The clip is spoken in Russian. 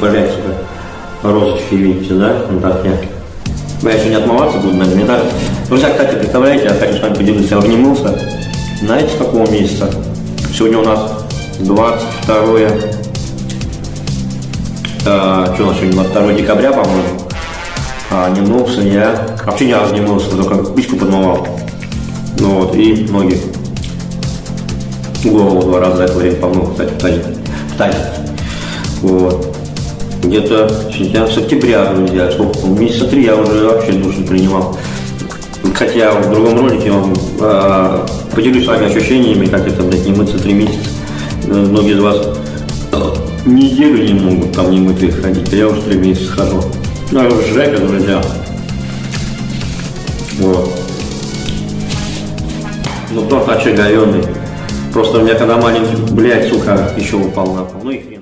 блядь, сука, розочки, видите, да? Ну так я. Я еще не отмываться буду, наверное, не так. Друзья, кстати, представляете, я хочу с вами поделиться, я обнимался. Знаете, с какого месяца? Сегодня у нас 22 а, что у нас сегодня, 22 декабря, по-моему. А, не я. Вообще ни разу не мылся, только пичку подмывал. Ну вот, и ноги. Голову два раза за это время помыл, кстати. В тазик. Вот. Где-то сентябрь, с октября, друзья, сколько, месяца три я уже вообще душ не принимал. Хотя в другом ролике вам э, поделюсь с вами ощущениями, как это, блядь, не мыться три месяца. Э, Многие из вас э, неделю не могут там не мытые ходить, а я уже три месяца хожу. Ну, это жека, друзья. Вот. Ну, торт очаговенный. Просто у меня когда маленький, блядь, сука, еще упал на пол. Ну и хрен.